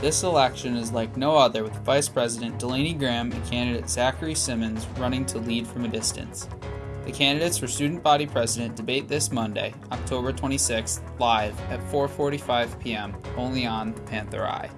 This election is like no other, with Vice President Delaney Graham and candidate Zachary Simmons running to lead from a distance. The candidates for student body president debate this Monday, October 26th, live at 4:45 p.m. only on Panther Eye.